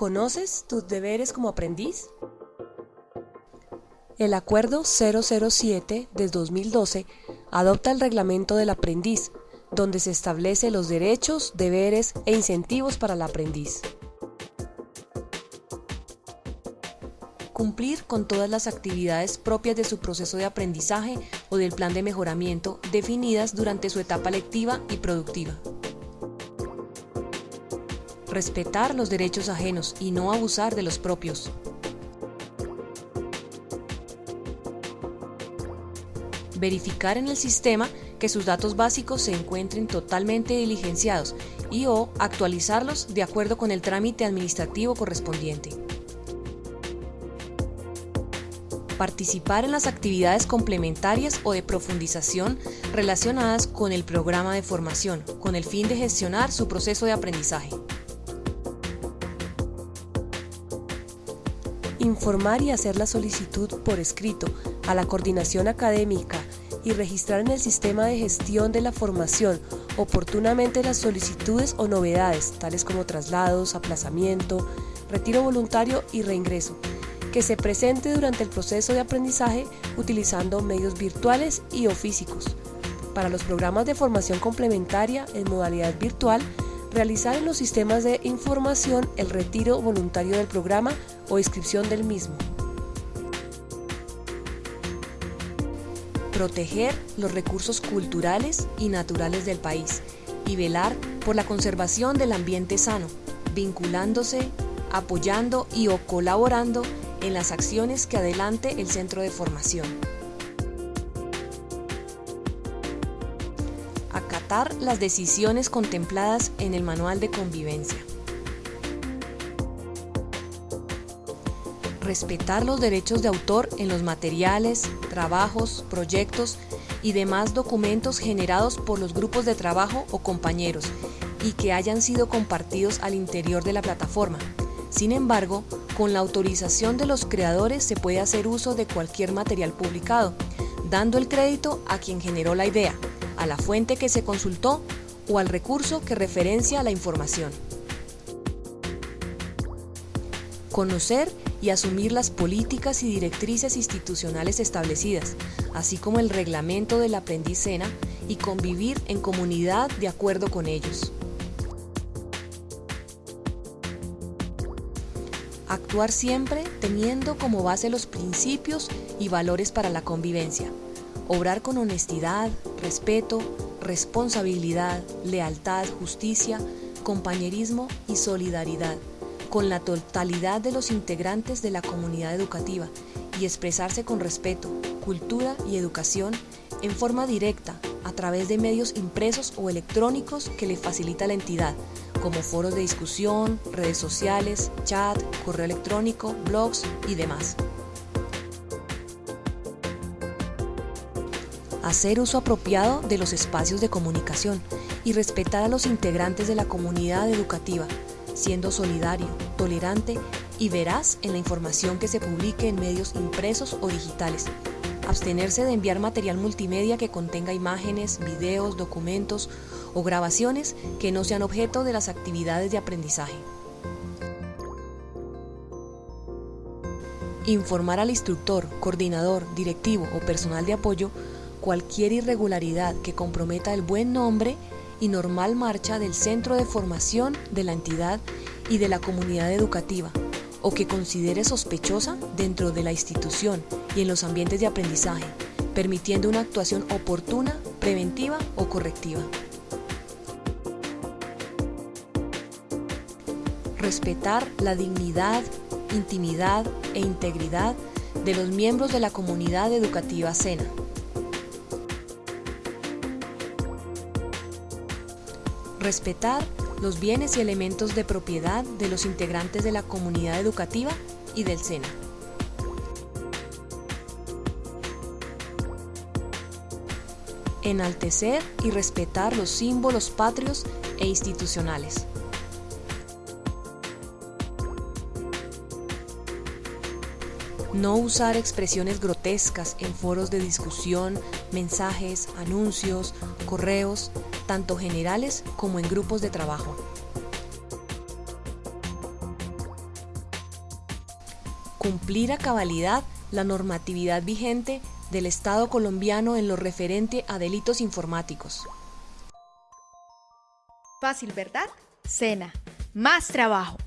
¿Conoces tus deberes como aprendiz? El Acuerdo 007 de 2012 adopta el reglamento del aprendiz, donde se establece los derechos, deberes e incentivos para el aprendiz. Cumplir con todas las actividades propias de su proceso de aprendizaje o del plan de mejoramiento definidas durante su etapa lectiva y productiva. Respetar los derechos ajenos y no abusar de los propios. Verificar en el sistema que sus datos básicos se encuentren totalmente diligenciados y o actualizarlos de acuerdo con el trámite administrativo correspondiente. Participar en las actividades complementarias o de profundización relacionadas con el programa de formación, con el fin de gestionar su proceso de aprendizaje. Informar y hacer la solicitud por escrito a la coordinación académica y registrar en el sistema de gestión de la formación oportunamente las solicitudes o novedades, tales como traslados, aplazamiento, retiro voluntario y reingreso, que se presente durante el proceso de aprendizaje utilizando medios virtuales y o físicos. Para los programas de formación complementaria en modalidad virtual, realizar en los sistemas de información el retiro voluntario del programa o inscripción del mismo. proteger los recursos culturales y naturales del país y velar por la conservación del ambiente sano, vinculándose, apoyando y o colaborando en las acciones que adelante el centro de formación. Las decisiones contempladas en el manual de convivencia. respetar los derechos de autor en los materiales, trabajos, proyectos y demás documentos generados por los grupos de trabajo o compañeros y que hayan sido compartidos al interior de la plataforma. Sin embargo, con la autorización de los creadores se puede hacer uso de cualquier material publicado, dando el crédito a quien generó la idea, a la fuente que se consultó o al recurso que referencia la información. Conocer y asumir las políticas y directrices institucionales establecidas, así como el reglamento del aprendiz SENA y convivir en comunidad de acuerdo con ellos. Actuar siempre teniendo como base los principios y valores para la convivencia. Obrar con honestidad, respeto, responsabilidad, lealtad, justicia, compañerismo y solidaridad con la totalidad de los integrantes de la comunidad educativa y expresarse con respeto, cultura y educación en forma directa a través de medios impresos o electrónicos que le facilita la entidad, como foros de discusión, redes sociales, chat, correo electrónico, blogs y demás. Hacer uso apropiado de los espacios de comunicación y respetar a los integrantes de la comunidad educativa, siendo solidario, tolerante y veraz en la información que se publique en medios impresos o digitales. Abstenerse de enviar material multimedia que contenga imágenes, videos, documentos o grabaciones que no sean objeto de las actividades de aprendizaje. Informar al instructor, coordinador, directivo o personal de apoyo cualquier irregularidad que comprometa el buen nombre y normal marcha del centro de formación de la entidad y de la comunidad educativa, o que considere sospechosa dentro de la institución y en los ambientes de aprendizaje, permitiendo una actuación oportuna, preventiva o correctiva. Respetar la dignidad, intimidad e integridad de los miembros de la comunidad educativa SENA. Respetar los bienes y elementos de propiedad de los integrantes de la comunidad educativa y del SENA. Enaltecer y respetar los símbolos patrios e institucionales. No usar expresiones grotescas en foros de discusión, mensajes, anuncios, correos, tanto generales como en grupos de trabajo. cumplir a cabalidad la normatividad vigente del Estado colombiano en lo referente a delitos informáticos. Fácil, ¿verdad? Cena. Más trabajo.